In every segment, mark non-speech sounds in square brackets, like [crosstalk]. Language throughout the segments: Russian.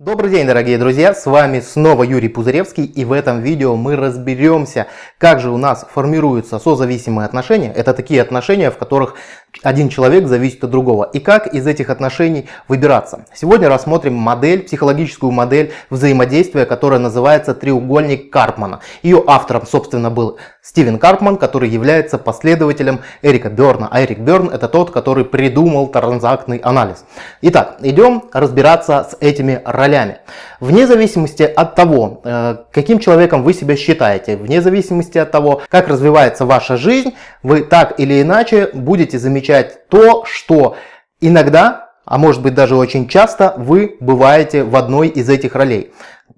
Добрый день, дорогие друзья! С вами снова Юрий Пузыревский и в этом видео мы разберемся, как же у нас формируются созависимые отношения. Это такие отношения, в которых один человек зависит от другого. И как из этих отношений выбираться. Сегодня рассмотрим модель, психологическую модель взаимодействия, которая называется треугольник Карпмана. Ее автором, собственно, был Стивен Карпман, который является последователем Эрика Берна. А Эрик Берн это тот, который придумал транзактный анализ. Итак, идем разбираться с этими ролями. Вне зависимости от того, э, каким человеком вы себя считаете, вне зависимости от того, как развивается ваша жизнь, вы так или иначе будете замечать то, что иногда, а может быть даже очень часто, вы бываете в одной из этих ролей.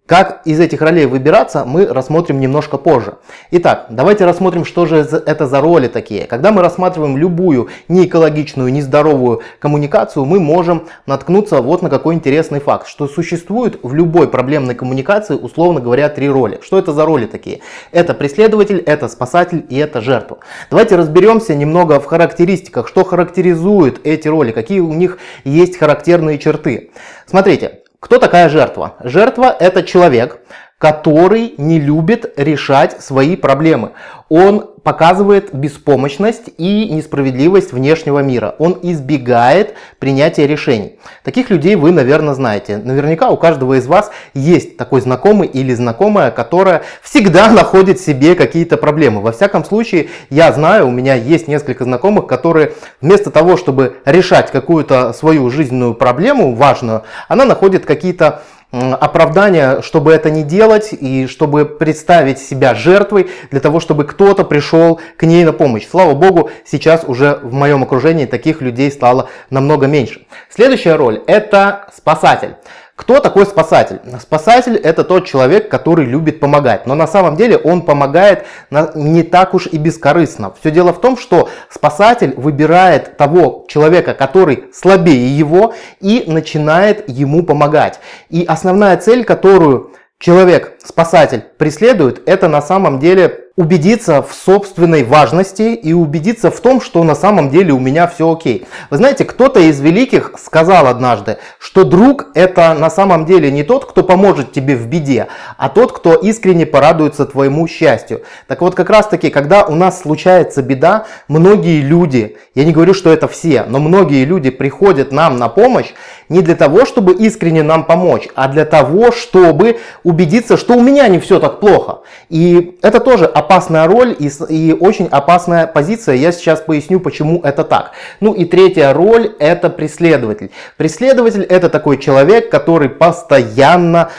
Как из этих ролей выбираться, мы рассмотрим немножко позже. Итак, давайте рассмотрим, что же это за роли такие. Когда мы рассматриваем любую неэкологичную, нездоровую коммуникацию, мы можем наткнуться вот на какой интересный факт, что существует в любой проблемной коммуникации, условно говоря, три роли. Что это за роли такие? Это преследователь, это спасатель и это жертва. Давайте разберемся немного в характеристиках, что характеризует эти роли, какие у них есть характерные черты. Смотрите, кто такая жертва? Жертва это человек, который не любит решать свои проблемы. Он показывает беспомощность и несправедливость внешнего мира. Он избегает принятия решений. Таких людей вы, наверное, знаете. Наверняка у каждого из вас есть такой знакомый или знакомая, которая всегда находит себе какие-то проблемы. Во всяком случае, я знаю, у меня есть несколько знакомых, которые вместо того, чтобы решать какую-то свою жизненную проблему важную, она находит какие-то оправдания, чтобы это не делать и чтобы представить себя жертвой для того, чтобы кто-то пришел к ней на помощь. Слава Богу, сейчас уже в моем окружении таких людей стало намного меньше. Следующая роль – это спасатель. Кто такой спасатель? Спасатель это тот человек, который любит помогать. Но на самом деле он помогает не так уж и бескорыстно. Все дело в том, что спасатель выбирает того человека, который слабее его и начинает ему помогать. И основная цель, которую человек, спасатель, преследует, это на самом деле убедиться в собственной важности и убедиться в том, что на самом деле у меня все окей. Вы знаете, кто-то из великих сказал однажды, что друг это на самом деле не тот, кто поможет тебе в беде, а тот, кто искренне порадуется твоему счастью. Так вот, как раз таки, когда у нас случается беда, многие люди, я не говорю, что это все, но многие люди приходят нам на помощь не для того, чтобы искренне нам помочь, а для того, чтобы убедиться, что у меня не все так плохо. И это тоже опасная роль и, и очень опасная позиция. Я сейчас поясню, почему это так. Ну и третья роль это преследователь. Преследователь это такой человек, который постоянно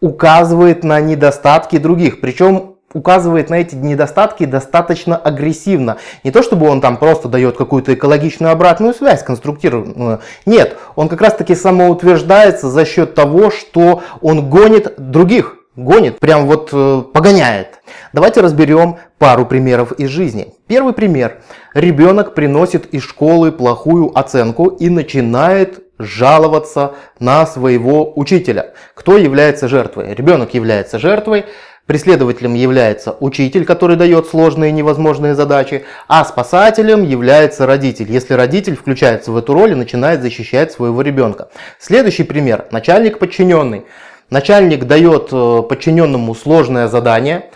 указывает на недостатки других. Причем указывает на эти недостатки достаточно агрессивно. Не то, чтобы он там просто дает какую-то экологичную обратную связь, конструктивную. Нет, он как раз таки самоутверждается за счет того, что он гонит других гонит, прям вот э, погоняет. Давайте разберем пару примеров из жизни. Первый пример. Ребенок приносит из школы плохую оценку и начинает жаловаться на своего учителя. Кто является жертвой? Ребенок является жертвой, преследователем является учитель, который дает сложные невозможные задачи, а спасателем является родитель. Если родитель включается в эту роль и начинает защищать своего ребенка. Следующий пример. Начальник подчиненный. Начальник дает э, подчиненному сложное задание,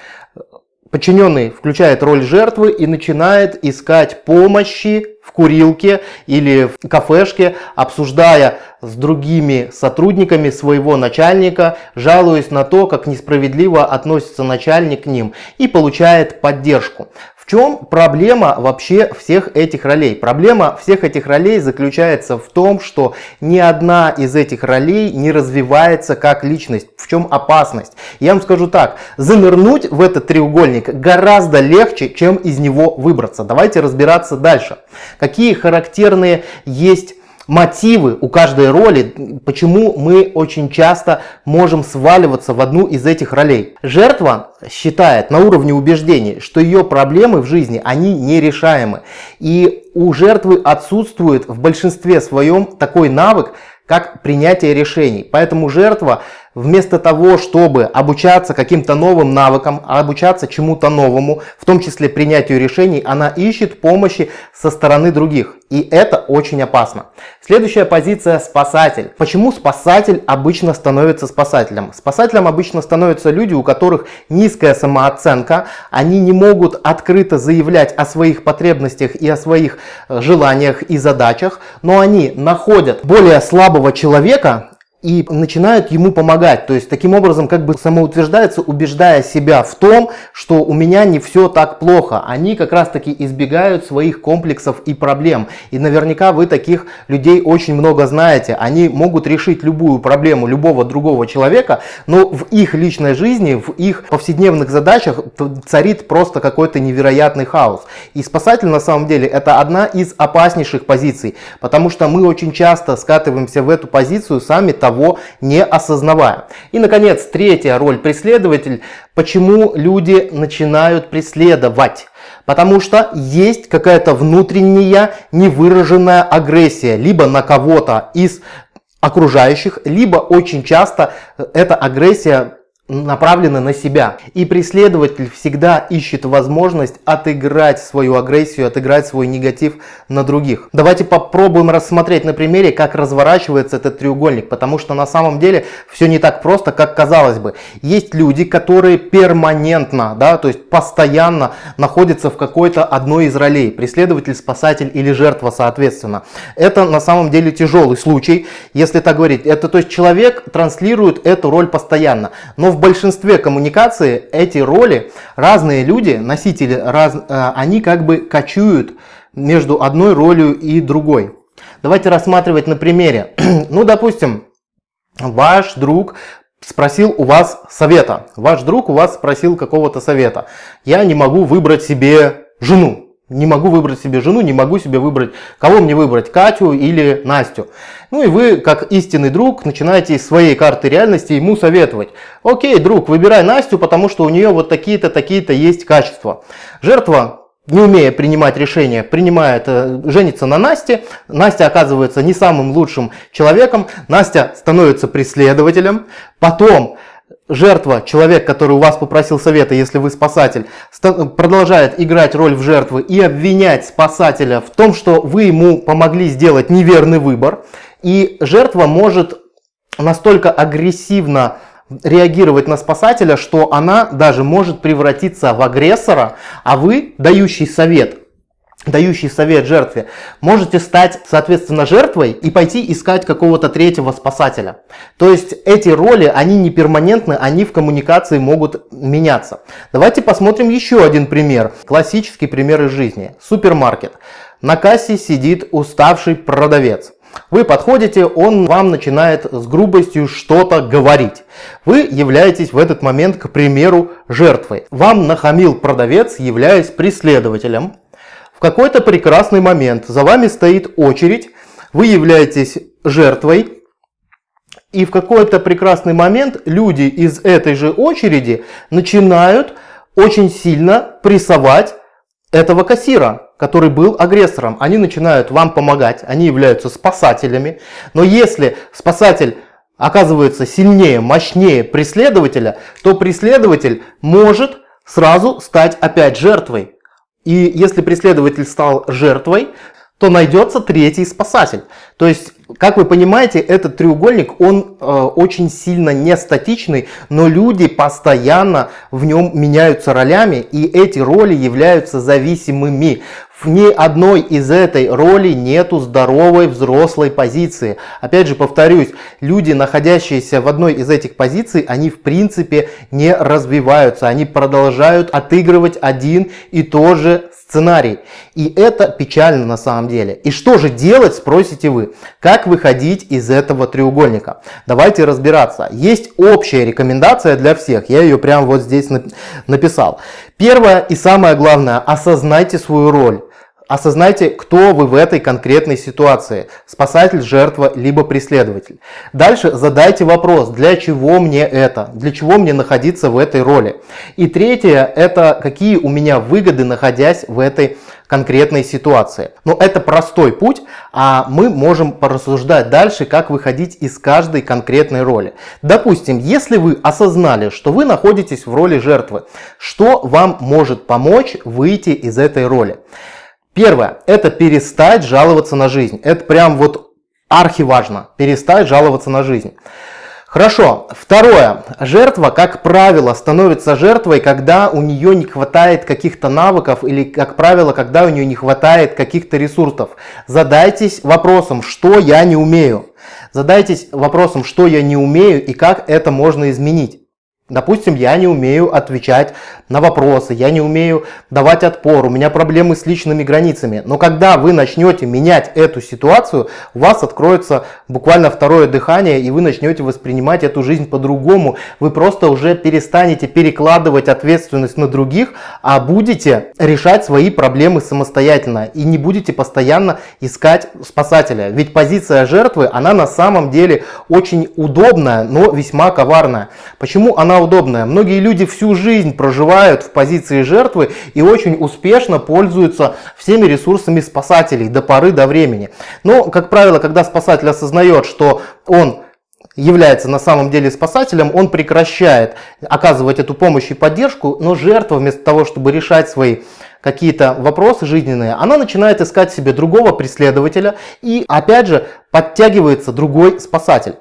подчиненный включает роль жертвы и начинает искать помощи в курилке или в кафешке, обсуждая с другими сотрудниками своего начальника, жалуясь на то, как несправедливо относится начальник к ним и получает поддержку чем проблема вообще всех этих ролей? Проблема всех этих ролей заключается в том, что ни одна из этих ролей не развивается как личность. В чем опасность? Я вам скажу так, занырнуть в этот треугольник гораздо легче, чем из него выбраться. Давайте разбираться дальше. Какие характерные есть мотивы у каждой роли, почему мы очень часто можем сваливаться в одну из этих ролей. Жертва считает на уровне убеждений, что ее проблемы в жизни, они нерешаемы. И у жертвы отсутствует в большинстве своем такой навык, как принятие решений. Поэтому жертва вместо того, чтобы обучаться каким-то новым навыкам, обучаться чему-то новому, в том числе принятию решений, она ищет помощи со стороны других. И это очень опасно. Следующая позиция – спасатель. Почему спасатель обычно становится спасателем? Спасателем обычно становятся люди, у которых низкая самооценка, они не могут открыто заявлять о своих потребностях и о своих э, желаниях и задачах, но они находят более слабого человека, и начинают ему помогать. То есть таким образом как бы самоутверждаются, убеждая себя в том, что у меня не все так плохо. Они как раз таки избегают своих комплексов и проблем. И наверняка вы таких людей очень много знаете. Они могут решить любую проблему любого другого человека, но в их личной жизни, в их повседневных задачах царит просто какой-то невероятный хаос. И спасатель на самом деле это одна из опаснейших позиций, потому что мы очень часто скатываемся в эту позицию сами того, того не осознавая. И, наконец, третья роль преследователь. Почему люди начинают преследовать? Потому что есть какая-то внутренняя невыраженная агрессия либо на кого-то из окружающих, либо очень часто эта агрессия направлены на себя. И преследователь всегда ищет возможность отыграть свою агрессию, отыграть свой негатив на других. Давайте попробуем рассмотреть на примере, как разворачивается этот треугольник, потому что на самом деле все не так просто, как казалось бы. Есть люди, которые перманентно, да, то есть постоянно находятся в какой-то одной из ролей. Преследователь, спасатель или жертва соответственно. Это на самом деле тяжелый случай, если так говорить. Это то есть человек транслирует эту роль постоянно. Но в большинстве коммуникации эти роли, разные люди, носители, раз, э, они как бы кочуют между одной ролью и другой. Давайте рассматривать на примере. [clears throat] ну, допустим, ваш друг спросил у вас совета. Ваш друг у вас спросил какого-то совета. Я не могу выбрать себе жену. Не могу выбрать себе жену, не могу себе выбрать, кого мне выбрать, Катю или Настю. Ну и вы, как истинный друг, начинаете из своей карты реальности ему советовать. Окей, друг, выбирай Настю, потому что у нее вот такие-то, такие-то есть качества. Жертва, не умея принимать решения, принимает, э, женится на Насте. Настя оказывается не самым лучшим человеком. Настя становится преследователем. Потом жертва, человек, который у вас попросил совета, если вы спасатель, продолжает играть роль в жертвы и обвинять спасателя в том, что вы ему помогли сделать неверный выбор. И жертва может настолько агрессивно реагировать на спасателя, что она даже может превратиться в агрессора, а вы, дающий совет, дающий совет жертве, можете стать, соответственно, жертвой и пойти искать какого-то третьего спасателя. То есть эти роли, они не перманентны, они в коммуникации могут меняться. Давайте посмотрим еще один пример. Классический пример из жизни. Супермаркет. На кассе сидит уставший продавец. Вы подходите, он вам начинает с грубостью что-то говорить. Вы являетесь в этот момент, к примеру, жертвой. Вам нахамил продавец, являясь преследователем. В какой-то прекрасный момент за вами стоит очередь, вы являетесь жертвой, и в какой-то прекрасный момент люди из этой же очереди начинают очень сильно прессовать этого кассира, который был агрессором. Они начинают вам помогать, они являются спасателями. Но если спасатель оказывается сильнее, мощнее преследователя, то преследователь может сразу стать опять жертвой. И если преследователь стал жертвой, то найдется третий спасатель. То есть, как вы понимаете, этот треугольник, он э, очень сильно не статичный, но люди постоянно в нем меняются ролями, и эти роли являются зависимыми. В ни одной из этой роли нету здоровой взрослой позиции. Опять же повторюсь, люди, находящиеся в одной из этих позиций, они в принципе не развиваются. Они продолжают отыгрывать один и тот же сценарий. И это печально на самом деле. И что же делать, спросите вы. Как выходить из этого треугольника? Давайте разбираться. Есть общая рекомендация для всех. Я ее прямо вот здесь написал. Первое и самое главное, осознайте свою роль осознайте, кто вы в этой конкретной ситуации. Спасатель, жертва, либо преследователь. Дальше задайте вопрос, для чего мне это? Для чего мне находиться в этой роли? И третье, это какие у меня выгоды, находясь в этой конкретной ситуации. Но это простой путь, а мы можем порассуждать дальше, как выходить из каждой конкретной роли. Допустим, если вы осознали, что вы находитесь в роли жертвы, что вам может помочь выйти из этой роли? Первое, это перестать жаловаться на жизнь. Это прям вот архиважно, перестать жаловаться на жизнь. Хорошо. Второе. Жертва, как правило, становится жертвой, когда у нее не хватает каких-то навыков или, как правило, когда у нее не хватает каких-то ресурсов. Задайтесь вопросом, что я не умею. Задайтесь вопросом, что я не умею и как это можно изменить. Допустим, я не умею отвечать на вопросы, я не умею давать отпор, у меня проблемы с личными границами. Но когда вы начнете менять эту ситуацию, у вас откроется буквально второе дыхание, и вы начнете воспринимать эту жизнь по-другому. Вы просто уже перестанете перекладывать ответственность на других, а будете решать свои проблемы самостоятельно. И не будете постоянно искать спасателя. Ведь позиция жертвы, она на самом деле очень удобная, но весьма коварная. Почему она удобная. Многие люди всю жизнь проживают в позиции жертвы и очень успешно пользуются всеми ресурсами спасателей до поры до времени. Но, как правило, когда спасатель осознает, что он является на самом деле спасателем, он прекращает оказывать эту помощь и поддержку, но жертва вместо того, чтобы решать свои какие-то вопросы жизненные, она начинает искать себе другого преследователя и опять же подтягивается другой спасатель.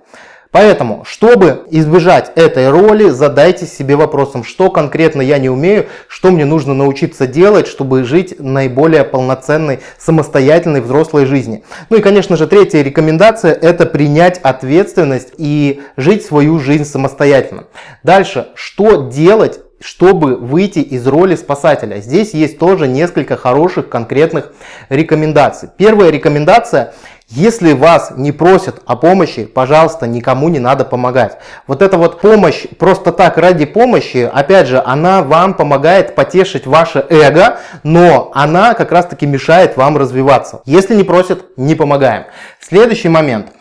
Поэтому, чтобы избежать этой роли, задайте себе вопросом, что конкретно я не умею, что мне нужно научиться делать, чтобы жить наиболее полноценной, самостоятельной взрослой жизни. Ну и, конечно же, третья рекомендация – это принять ответственность и жить свою жизнь самостоятельно. Дальше, что делать чтобы выйти из роли спасателя. Здесь есть тоже несколько хороших конкретных рекомендаций. Первая рекомендация если вас не просят о помощи, пожалуйста, никому не надо помогать. Вот эта вот помощь просто так ради помощи, опять же, она вам помогает потешить ваше эго, но она как раз таки мешает вам развиваться. Если не просят, не помогаем. Следующий момент –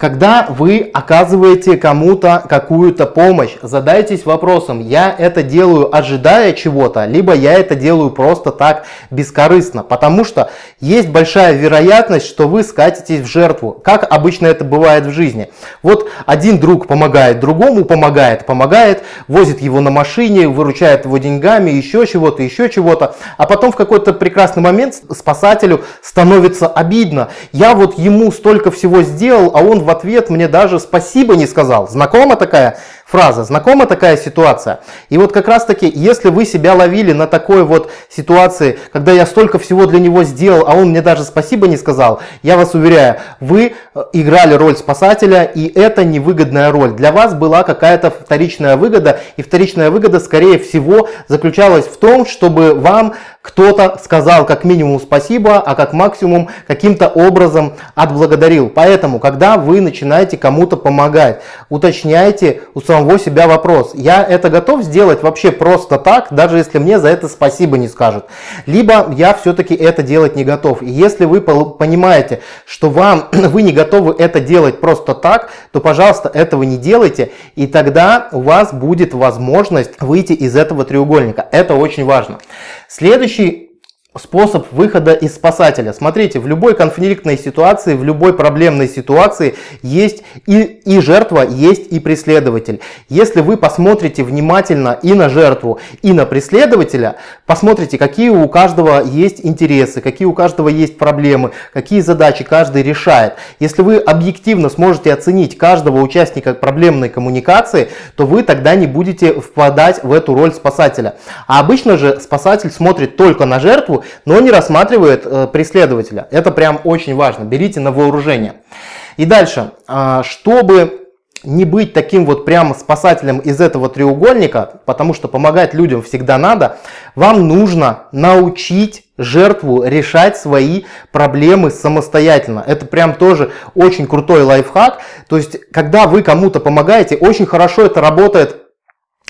когда вы оказываете кому-то какую-то помощь, задайтесь вопросом, я это делаю ожидая чего-то, либо я это делаю просто так бескорыстно. Потому что есть большая вероятность, что вы скатитесь в жертву, как обычно это бывает в жизни. Вот один друг помогает другому, помогает, помогает, возит его на машине, выручает его деньгами, еще чего-то, еще чего-то. А потом в какой-то прекрасный момент спасателю становится обидно. Я вот ему столько всего сделал, а он он в ответ мне даже спасибо не сказал. Знакома такая фраза, знакома такая ситуация? И вот как раз таки, если вы себя ловили на такой вот ситуации, когда я столько всего для него сделал, а он мне даже спасибо не сказал, я вас уверяю, вы э, играли роль спасателя, и это невыгодная роль. Для вас была какая-то вторичная выгода, и вторичная выгода, скорее всего, заключалась в том, чтобы вам кто-то сказал как минимум спасибо, а как максимум каким-то образом отблагодарил. Поэтому, когда вы начинаете кому-то помогать, уточняйте у самого себя вопрос. Я это готов сделать вообще просто так, даже если мне за это спасибо не скажут. Либо я все-таки это делать не готов. И если вы понимаете, что вам, [clears throat] вы не готовы это делать просто так, то, пожалуйста, этого не делайте. И тогда у вас будет возможность выйти из этого треугольника. Это очень важно. Следующий способ выхода из спасателя. Смотрите, в любой конфликтной ситуации, в любой проблемной ситуации есть и, и жертва, есть и преследователь. Если вы посмотрите внимательно и на жертву, и на преследователя, посмотрите, какие у каждого есть интересы, какие у каждого есть проблемы, какие задачи каждый решает. Если вы объективно сможете оценить каждого участника проблемной коммуникации, то вы тогда не будете впадать в эту роль спасателя. А обычно же спасатель смотрит только на жертву но не рассматривает э, преследователя. Это прям очень важно. Берите на вооружение. И дальше, э, чтобы не быть таким вот прям спасателем из этого треугольника, потому что помогать людям всегда надо, вам нужно научить жертву решать свои проблемы самостоятельно. Это прям тоже очень крутой лайфхак. То есть, когда вы кому-то помогаете, очень хорошо это работает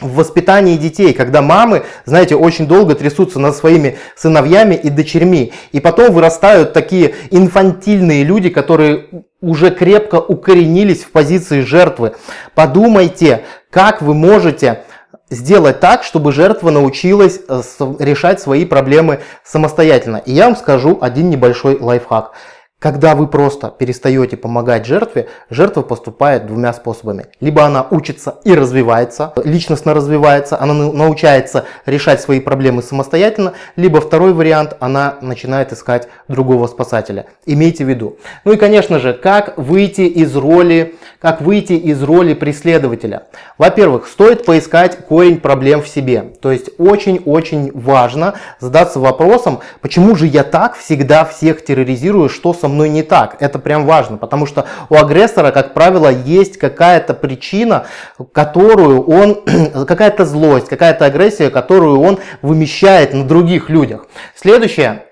в воспитании детей, когда мамы, знаете, очень долго трясутся над своими сыновьями и дочерьми. И потом вырастают такие инфантильные люди, которые уже крепко укоренились в позиции жертвы. Подумайте, как вы можете сделать так, чтобы жертва научилась э, решать свои проблемы самостоятельно. И я вам скажу один небольшой лайфхак. Когда вы просто перестаете помогать жертве, жертва поступает двумя способами. Либо она учится и развивается, личностно развивается, она научается решать свои проблемы самостоятельно, либо второй вариант, она начинает искать другого спасателя. Имейте в виду. Ну и конечно же, как выйти из роли, как выйти из роли преследователя. Во-первых, стоит поискать корень проблем в себе. То есть очень-очень важно задаться вопросом, почему же я так всегда всех терроризирую, что со мной не так. Это прям важно, потому что у агрессора, как правило, есть какая-то причина, которую он, [clears throat] какая-то злость, какая-то агрессия, которую он вымещает на других людях. Следующее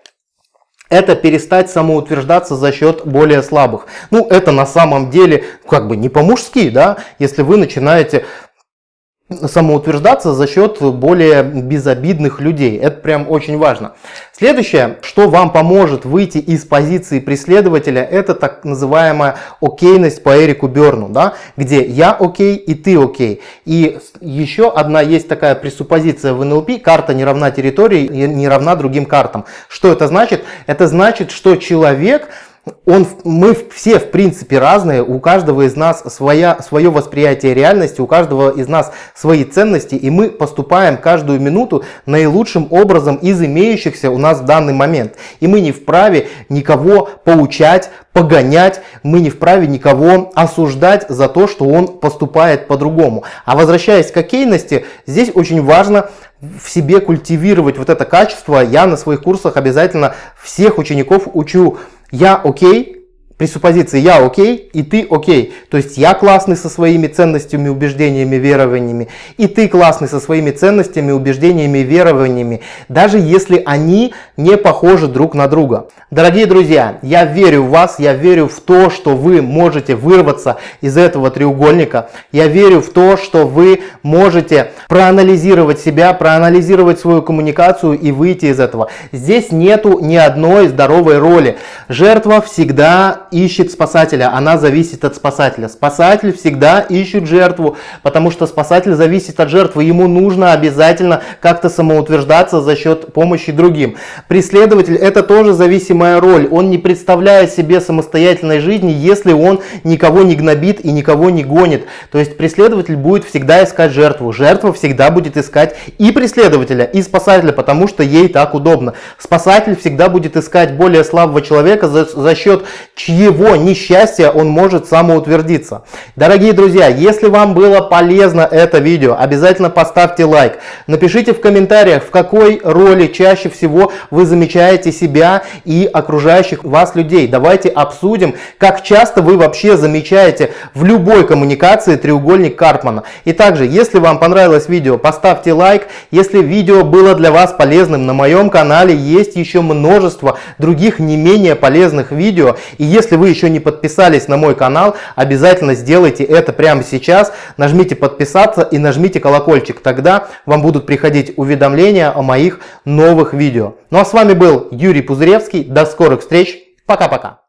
это перестать самоутверждаться за счет более слабых. Ну, это на самом деле как бы не по-мужски, да, если вы начинаете самоутверждаться за счет более безобидных людей. Это прям очень важно. Следующее, что вам поможет выйти из позиции преследователя, это так называемая окейность по Эрику Берну, да, где я окей и ты окей. И еще одна есть такая пресуппозиция в НЛП, карта не равна территории, не равна другим картам. Что это значит? Это значит, что человек он, мы все в принципе разные, у каждого из нас своя, свое восприятие реальности, у каждого из нас свои ценности, и мы поступаем каждую минуту наилучшим образом из имеющихся у нас в данный момент. И мы не вправе никого поучать, погонять, мы не вправе никого осуждать за то, что он поступает по-другому. А возвращаясь к окейности, здесь очень важно в себе культивировать вот это качество. Я на своих курсах обязательно всех учеников учу я окей, пресуппозиции я окей и ты окей. То есть я классный со своими ценностями, убеждениями, верованиями, и ты классный со своими ценностями, убеждениями, верованиями, даже если они не похожи друг на друга. Дорогие друзья, я верю в вас, я верю в то, что вы можете вырваться из этого треугольника. Я верю в то, что вы можете проанализировать себя, проанализировать свою коммуникацию и выйти из этого. Здесь нету ни одной здоровой роли. Жертва всегда ищет спасателя, она зависит от спасателя. Спасатель всегда ищет жертву, потому что спасатель зависит от жертвы. Ему нужно обязательно как-то самоутверждаться за счет помощи другим. Преследователь это тоже зависимая роль. Он не представляет себе самостоятельной жизни, если он никого не гнобит и никого не гонит. То есть преследователь будет всегда искать жертву. Жертва всегда будет искать и преследователя, и спасателя, потому что ей так удобно. Спасатель всегда будет искать более слабого человека за, за счет чьи его несчастья он может самоутвердиться. Дорогие друзья, если вам было полезно это видео, обязательно поставьте лайк. Напишите в комментариях, в какой роли чаще всего вы замечаете себя и окружающих вас людей. Давайте обсудим, как часто вы вообще замечаете в любой коммуникации треугольник Карпмана. И также, если вам понравилось видео, поставьте лайк. Если видео было для вас полезным, на моем канале есть еще множество других не менее полезных видео. И если если вы еще не подписались на мой канал, обязательно сделайте это прямо сейчас. Нажмите подписаться и нажмите колокольчик. Тогда вам будут приходить уведомления о моих новых видео. Ну а с вами был Юрий Пузыревский. До скорых встреч. Пока-пока.